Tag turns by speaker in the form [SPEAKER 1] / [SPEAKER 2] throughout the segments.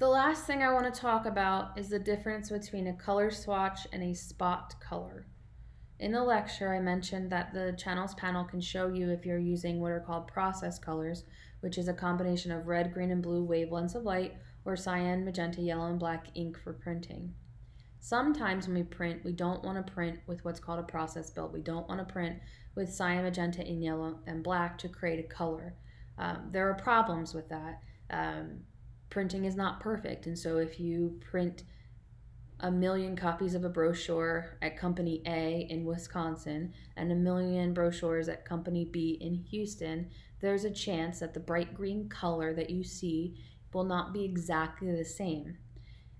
[SPEAKER 1] The last thing I want to talk about is the difference between a color swatch and a spot color. In the lecture, I mentioned that the channels panel can show you if you're using what are called process colors, which is a combination of red, green, and blue wavelengths of light, or cyan, magenta, yellow, and black ink for printing. Sometimes when we print, we don't want to print with what's called a process build. We don't want to print with cyan, magenta, and yellow, and black to create a color. Um, there are problems with that. Um, printing is not perfect. And so if you print a million copies of a brochure at company A in Wisconsin and a million brochures at company B in Houston, there's a chance that the bright green color that you see will not be exactly the same.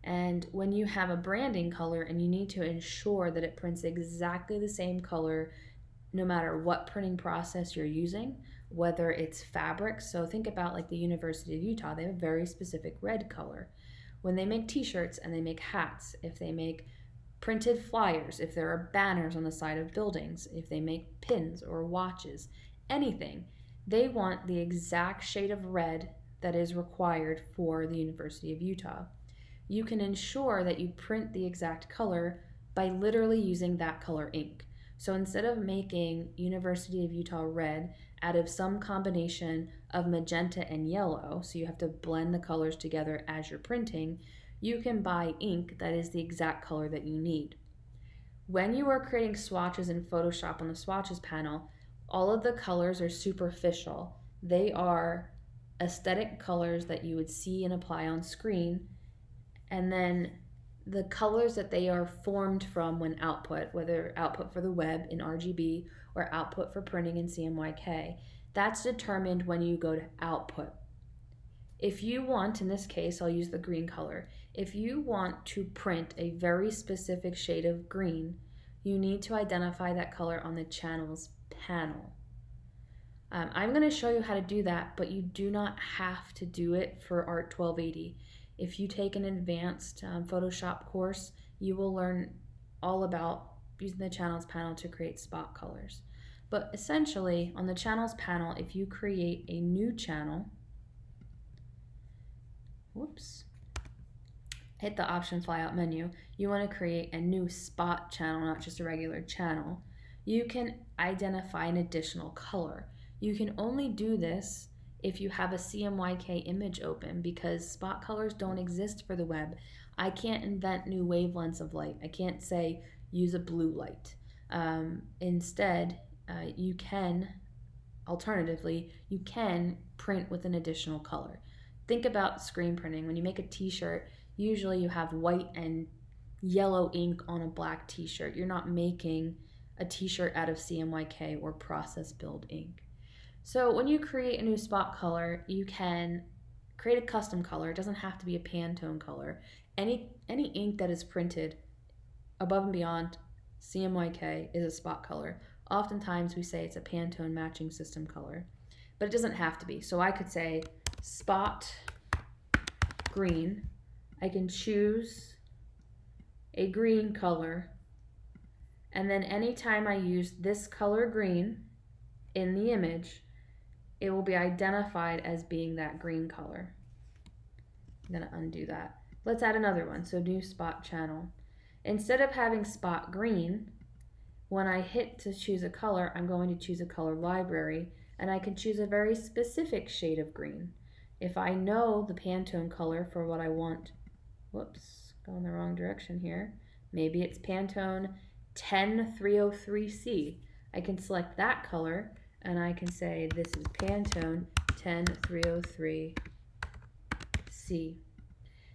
[SPEAKER 1] And when you have a branding color and you need to ensure that it prints exactly the same color no matter what printing process you're using, whether it's fabric. So think about like the University of Utah, they have a very specific red color. When they make t-shirts and they make hats, if they make printed flyers, if there are banners on the side of buildings, if they make pins or watches, anything, they want the exact shade of red that is required for the University of Utah. You can ensure that you print the exact color by literally using that color ink. So instead of making University of Utah red out of some combination of magenta and yellow, so you have to blend the colors together as you're printing, you can buy ink that is the exact color that you need. When you are creating swatches in Photoshop on the swatches panel, all of the colors are superficial. They are aesthetic colors that you would see and apply on screen, and then the colors that they are formed from when output, whether output for the web in RGB or output for printing in CMYK, that's determined when you go to output. If you want, in this case, I'll use the green color. If you want to print a very specific shade of green, you need to identify that color on the channels panel. Um, I'm going to show you how to do that, but you do not have to do it for ART 1280. If you take an advanced um, Photoshop course, you will learn all about using the channels panel to create spot colors. But essentially, on the channels panel, if you create a new channel, whoops, hit the option flyout menu, you want to create a new spot channel, not just a regular channel, you can identify an additional color. You can only do this if you have a CMYK image open because spot colors don't exist for the web. I can't invent new wavelengths of light. I can't say use a blue light. Um, instead, uh, you can, alternatively, you can print with an additional color. Think about screen printing. When you make a t-shirt, usually you have white and yellow ink on a black t-shirt. You're not making a t-shirt out of CMYK or process build ink. So when you create a new spot color, you can create a custom color. It doesn't have to be a Pantone color. Any, any ink that is printed above and beyond CMYK is a spot color. Oftentimes we say it's a Pantone matching system color, but it doesn't have to be. So I could say spot green. I can choose a green color and then anytime I use this color green in the image, it will be identified as being that green color. I'm going to undo that. Let's add another one. So new spot channel. Instead of having spot green, when I hit to choose a color, I'm going to choose a color library and I can choose a very specific shade of green. If I know the Pantone color for what I want, whoops, going the wrong direction here. Maybe it's Pantone 10303C. I can select that color and I can say this is Pantone 10303C.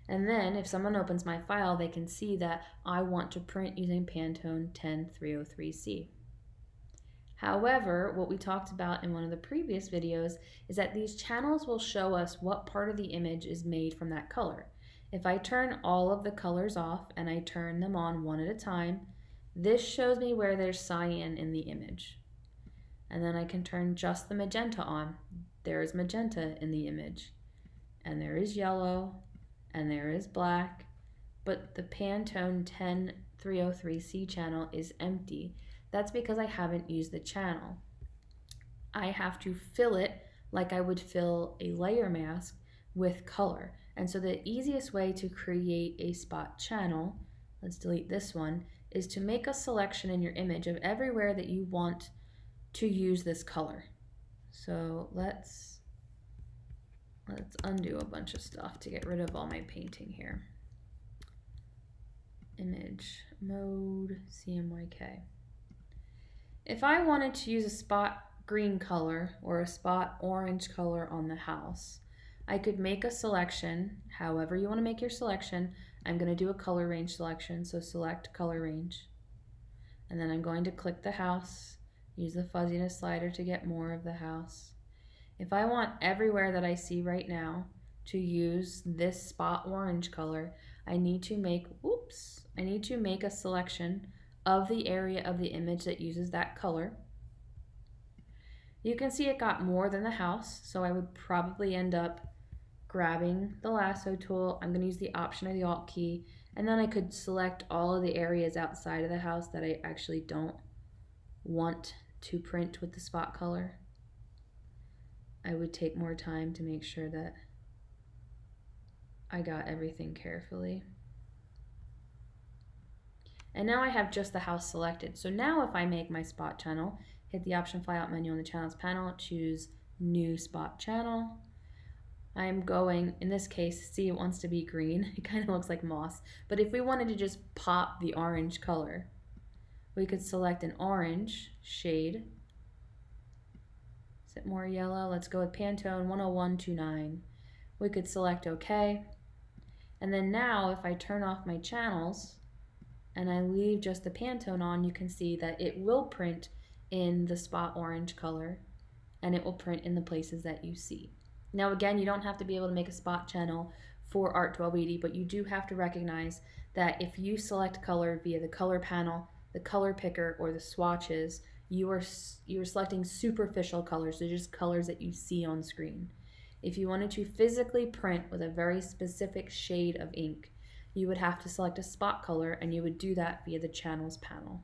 [SPEAKER 1] And then if someone opens my file, they can see that I want to print using Pantone 10303C. However, what we talked about in one of the previous videos is that these channels will show us what part of the image is made from that color. If I turn all of the colors off and I turn them on one at a time, this shows me where there's cyan in the image and then I can turn just the magenta on. There is magenta in the image, and there is yellow, and there is black, but the Pantone 10303C channel is empty. That's because I haven't used the channel. I have to fill it like I would fill a layer mask with color. And so the easiest way to create a spot channel, let's delete this one, is to make a selection in your image of everywhere that you want to use this color. So let's let's undo a bunch of stuff to get rid of all my painting here. Image mode CMYK. If I wanted to use a spot green color or a spot orange color on the house, I could make a selection, however you want to make your selection. I'm going to do a color range selection, so select color range. And then I'm going to click the house, use the fuzziness slider to get more of the house. If I want everywhere that I see right now to use this spot orange color, I need to make, oops, I need to make a selection of the area of the image that uses that color. You can see it got more than the house, so I would probably end up grabbing the lasso tool. I'm going to use the option or the alt key, and then I could select all of the areas outside of the house that I actually don't want to print with the spot color. I would take more time to make sure that I got everything carefully. And now I have just the house selected. So now if I make my spot channel, hit the option flyout menu on the channels panel, choose new spot channel, I'm going, in this case, see it wants to be green. It kind of looks like moss. But if we wanted to just pop the orange color, we could select an orange shade. Is it more yellow? Let's go with Pantone 10129. We could select OK. And then now if I turn off my channels and I leave just the Pantone on, you can see that it will print in the spot orange color and it will print in the places that you see. Now again, you don't have to be able to make a spot channel for Art 1280, but you do have to recognize that if you select color via the color panel, the color picker, or the swatches, you are, you are selecting superficial colors, so just colors that you see on screen. If you wanted to physically print with a very specific shade of ink, you would have to select a spot color and you would do that via the channels panel.